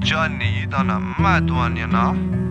Johnny, you done a mad one, you know.